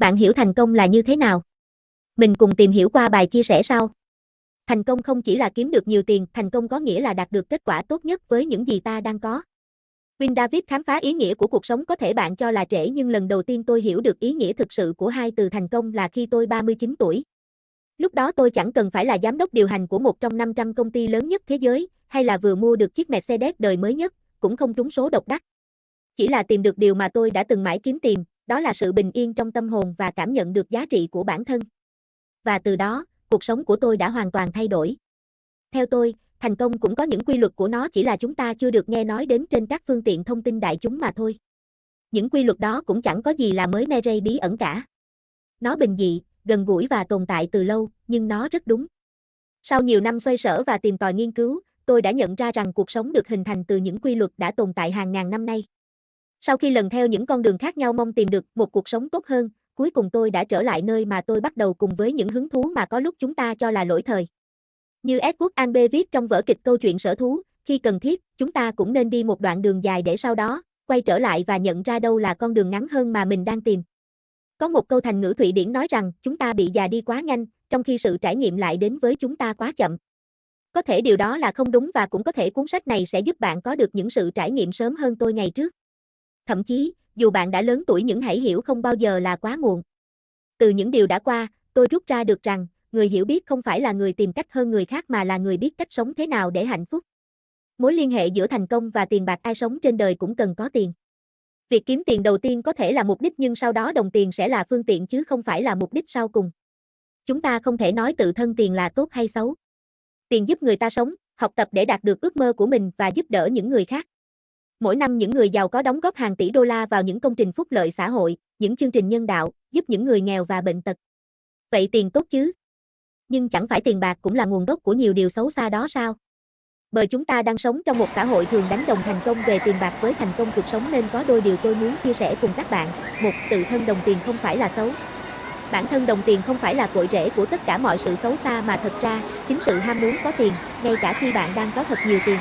Bạn hiểu thành công là như thế nào? Mình cùng tìm hiểu qua bài chia sẻ sau. Thành công không chỉ là kiếm được nhiều tiền, thành công có nghĩa là đạt được kết quả tốt nhất với những gì ta đang có. Win David khám phá ý nghĩa của cuộc sống có thể bạn cho là trễ nhưng lần đầu tiên tôi hiểu được ý nghĩa thực sự của hai từ thành công là khi tôi 39 tuổi. Lúc đó tôi chẳng cần phải là giám đốc điều hành của một trong 500 công ty lớn nhất thế giới, hay là vừa mua được chiếc Mercedes đời mới nhất, cũng không trúng số độc đắc. Chỉ là tìm được điều mà tôi đã từng mãi kiếm tìm, đó là sự bình yên trong tâm hồn và cảm nhận được giá trị của bản thân. Và từ đó, cuộc sống của tôi đã hoàn toàn thay đổi. Theo tôi, thành công cũng có những quy luật của nó chỉ là chúng ta chưa được nghe nói đến trên các phương tiện thông tin đại chúng mà thôi. Những quy luật đó cũng chẳng có gì là mới me rây bí ẩn cả. Nó bình dị, gần gũi và tồn tại từ lâu, nhưng nó rất đúng. Sau nhiều năm xoay sở và tìm tòi nghiên cứu, tôi đã nhận ra rằng cuộc sống được hình thành từ những quy luật đã tồn tại hàng ngàn năm nay. Sau khi lần theo những con đường khác nhau mong tìm được một cuộc sống tốt hơn, cuối cùng tôi đã trở lại nơi mà tôi bắt đầu cùng với những hứng thú mà có lúc chúng ta cho là lỗi thời. Như Edward Albee viết trong vở kịch câu chuyện sở thú, khi cần thiết, chúng ta cũng nên đi một đoạn đường dài để sau đó, quay trở lại và nhận ra đâu là con đường ngắn hơn mà mình đang tìm. Có một câu thành ngữ Thụy Điển nói rằng chúng ta bị già đi quá nhanh, trong khi sự trải nghiệm lại đến với chúng ta quá chậm. Có thể điều đó là không đúng và cũng có thể cuốn sách này sẽ giúp bạn có được những sự trải nghiệm sớm hơn tôi ngày trước. Thậm chí, dù bạn đã lớn tuổi những hãy hiểu không bao giờ là quá muộn. Từ những điều đã qua, tôi rút ra được rằng, người hiểu biết không phải là người tìm cách hơn người khác mà là người biết cách sống thế nào để hạnh phúc. Mối liên hệ giữa thành công và tiền bạc ai sống trên đời cũng cần có tiền. Việc kiếm tiền đầu tiên có thể là mục đích nhưng sau đó đồng tiền sẽ là phương tiện chứ không phải là mục đích sau cùng. Chúng ta không thể nói tự thân tiền là tốt hay xấu. Tiền giúp người ta sống, học tập để đạt được ước mơ của mình và giúp đỡ những người khác. Mỗi năm những người giàu có đóng góp hàng tỷ đô la vào những công trình phúc lợi xã hội, những chương trình nhân đạo, giúp những người nghèo và bệnh tật. Vậy tiền tốt chứ? Nhưng chẳng phải tiền bạc cũng là nguồn gốc của nhiều điều xấu xa đó sao? Bởi chúng ta đang sống trong một xã hội thường đánh đồng thành công về tiền bạc với thành công cuộc sống nên có đôi điều tôi muốn chia sẻ cùng các bạn. Một, tự thân đồng tiền không phải là xấu. Bản thân đồng tiền không phải là cội rễ của tất cả mọi sự xấu xa mà thật ra, chính sự ham muốn có tiền, ngay cả khi bạn đang có thật nhiều tiền.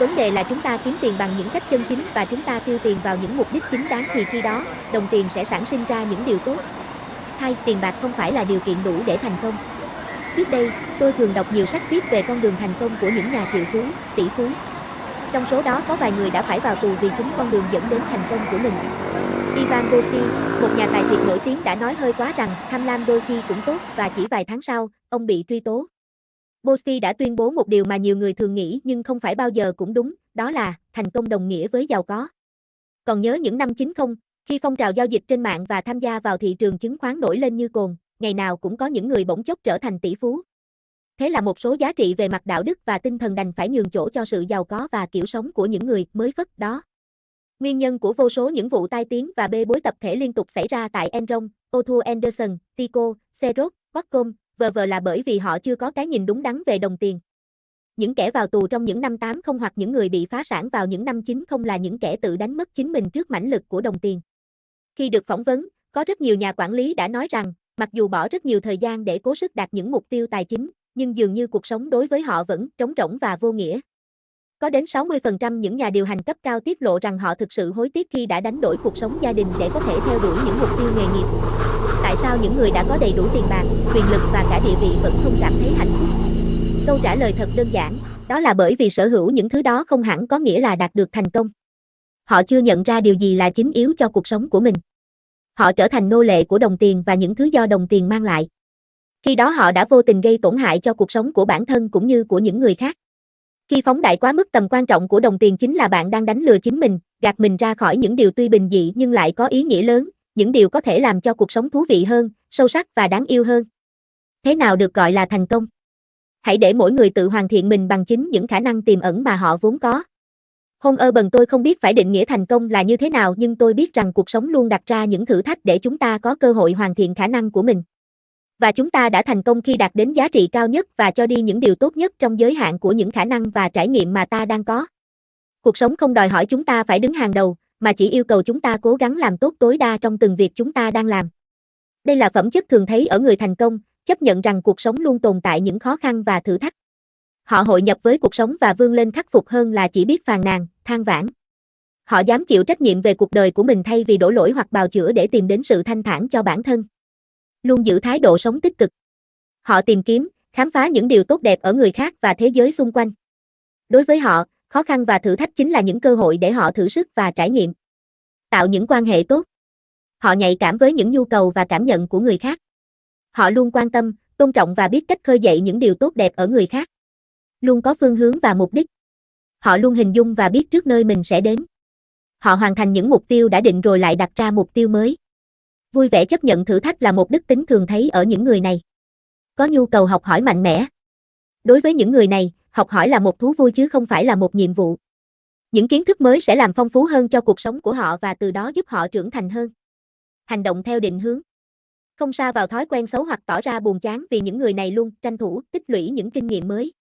Vấn đề là chúng ta kiếm tiền bằng những cách chân chính và chúng ta tiêu tiền vào những mục đích chính đáng thì khi đó, đồng tiền sẽ sản sinh ra những điều tốt. Hai, tiền bạc không phải là điều kiện đủ để thành công. Trước đây, tôi thường đọc nhiều sách viết về con đường thành công của những nhà triệu phú, tỷ phú. Trong số đó có vài người đã phải vào tù vì chính con đường dẫn đến thành công của mình. Ivan Bosti, một nhà tài phiệt nổi tiếng đã nói hơi quá rằng tham lam đôi khi cũng tốt và chỉ vài tháng sau, ông bị truy tố. Bosti đã tuyên bố một điều mà nhiều người thường nghĩ nhưng không phải bao giờ cũng đúng, đó là thành công đồng nghĩa với giàu có. Còn nhớ những năm 90, khi phong trào giao dịch trên mạng và tham gia vào thị trường chứng khoán nổi lên như cồn, ngày nào cũng có những người bỗng chốc trở thành tỷ phú. Thế là một số giá trị về mặt đạo đức và tinh thần đành phải nhường chỗ cho sự giàu có và kiểu sống của những người mới phất đó. Nguyên nhân của vô số những vụ tai tiếng và bê bối tập thể liên tục xảy ra tại Enron, Otto Anderson, Tico, Xerox, Qualcomm, vờ vờ là bởi vì họ chưa có cái nhìn đúng đắn về đồng tiền. Những kẻ vào tù trong những năm 80 hoặc những người bị phá sản vào những năm 90 là những kẻ tự đánh mất chính mình trước mãnh lực của đồng tiền. Khi được phỏng vấn, có rất nhiều nhà quản lý đã nói rằng, mặc dù bỏ rất nhiều thời gian để cố sức đạt những mục tiêu tài chính, nhưng dường như cuộc sống đối với họ vẫn trống rỗng và vô nghĩa. Có đến 60% những nhà điều hành cấp cao tiết lộ rằng họ thực sự hối tiếc khi đã đánh đổi cuộc sống gia đình để có thể theo đuổi những mục tiêu nghề nghiệp. Tại sao những người đã có đầy đủ tiền bạc, quyền lực và cả địa vị vẫn không cảm thấy hạnh phúc? Câu trả lời thật đơn giản, đó là bởi vì sở hữu những thứ đó không hẳn có nghĩa là đạt được thành công. Họ chưa nhận ra điều gì là chính yếu cho cuộc sống của mình. Họ trở thành nô lệ của đồng tiền và những thứ do đồng tiền mang lại. Khi đó họ đã vô tình gây tổn hại cho cuộc sống của bản thân cũng như của những người khác. Khi phóng đại quá mức tầm quan trọng của đồng tiền chính là bạn đang đánh lừa chính mình, gạt mình ra khỏi những điều tuy bình dị nhưng lại có ý nghĩa lớn, những điều có thể làm cho cuộc sống thú vị hơn, sâu sắc và đáng yêu hơn. Thế nào được gọi là thành công? Hãy để mỗi người tự hoàn thiện mình bằng chính những khả năng tiềm ẩn mà họ vốn có. Hôn ơ bần tôi không biết phải định nghĩa thành công là như thế nào nhưng tôi biết rằng cuộc sống luôn đặt ra những thử thách để chúng ta có cơ hội hoàn thiện khả năng của mình. Và chúng ta đã thành công khi đạt đến giá trị cao nhất và cho đi những điều tốt nhất trong giới hạn của những khả năng và trải nghiệm mà ta đang có. Cuộc sống không đòi hỏi chúng ta phải đứng hàng đầu, mà chỉ yêu cầu chúng ta cố gắng làm tốt tối đa trong từng việc chúng ta đang làm. Đây là phẩm chất thường thấy ở người thành công, chấp nhận rằng cuộc sống luôn tồn tại những khó khăn và thử thách. Họ hội nhập với cuộc sống và vươn lên khắc phục hơn là chỉ biết phàn nàn, than vãn. Họ dám chịu trách nhiệm về cuộc đời của mình thay vì đổ lỗi hoặc bào chữa để tìm đến sự thanh thản cho bản thân. Luôn giữ thái độ sống tích cực. Họ tìm kiếm, khám phá những điều tốt đẹp ở người khác và thế giới xung quanh. Đối với họ, khó khăn và thử thách chính là những cơ hội để họ thử sức và trải nghiệm. Tạo những quan hệ tốt. Họ nhạy cảm với những nhu cầu và cảm nhận của người khác. Họ luôn quan tâm, tôn trọng và biết cách khơi dậy những điều tốt đẹp ở người khác. Luôn có phương hướng và mục đích. Họ luôn hình dung và biết trước nơi mình sẽ đến. Họ hoàn thành những mục tiêu đã định rồi lại đặt ra mục tiêu mới. Vui vẻ chấp nhận thử thách là một đức tính thường thấy ở những người này. Có nhu cầu học hỏi mạnh mẽ. Đối với những người này, học hỏi là một thú vui chứ không phải là một nhiệm vụ. Những kiến thức mới sẽ làm phong phú hơn cho cuộc sống của họ và từ đó giúp họ trưởng thành hơn. Hành động theo định hướng. Không xa vào thói quen xấu hoặc tỏ ra buồn chán vì những người này luôn tranh thủ, tích lũy những kinh nghiệm mới.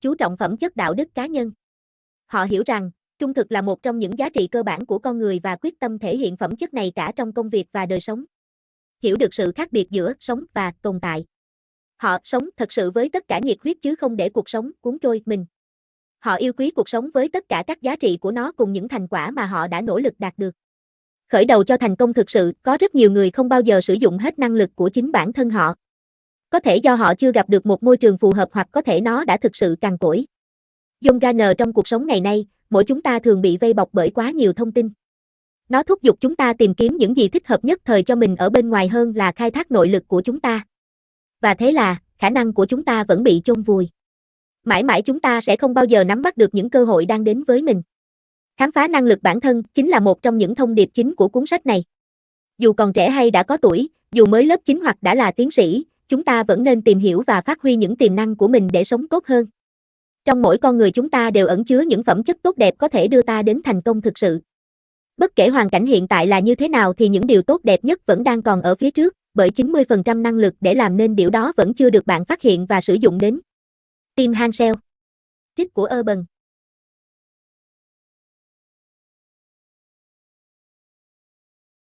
Chú trọng phẩm chất đạo đức cá nhân. Họ hiểu rằng, trung thực là một trong những giá trị cơ bản của con người và quyết tâm thể hiện phẩm chất này cả trong công việc và đời sống. Hiểu được sự khác biệt giữa sống và tồn tại. Họ sống thật sự với tất cả nhiệt huyết chứ không để cuộc sống cuốn trôi mình. Họ yêu quý cuộc sống với tất cả các giá trị của nó cùng những thành quả mà họ đã nỗ lực đạt được. Khởi đầu cho thành công thực sự, có rất nhiều người không bao giờ sử dụng hết năng lực của chính bản thân họ. Có thể do họ chưa gặp được một môi trường phù hợp hoặc có thể nó đã thực sự cằn cỗi. John Garner trong cuộc sống ngày nay, mỗi chúng ta thường bị vây bọc bởi quá nhiều thông tin. Nó thúc giục chúng ta tìm kiếm những gì thích hợp nhất thời cho mình ở bên ngoài hơn là khai thác nội lực của chúng ta. Và thế là, khả năng của chúng ta vẫn bị chôn vùi. Mãi mãi chúng ta sẽ không bao giờ nắm bắt được những cơ hội đang đến với mình. Khám phá năng lực bản thân chính là một trong những thông điệp chính của cuốn sách này. Dù còn trẻ hay đã có tuổi, dù mới lớp 9 hoặc đã là tiến sĩ, chúng ta vẫn nên tìm hiểu và phát huy những tiềm năng của mình để sống tốt hơn. Trong mỗi con người chúng ta đều ẩn chứa những phẩm chất tốt đẹp có thể đưa ta đến thành công thực sự. Bất kể hoàn cảnh hiện tại là như thế nào thì những điều tốt đẹp nhất vẫn đang còn ở phía trước, bởi 90% năng lực để làm nên điều đó vẫn chưa được bạn phát hiện và sử dụng đến. Tim Hansel Trích của Urban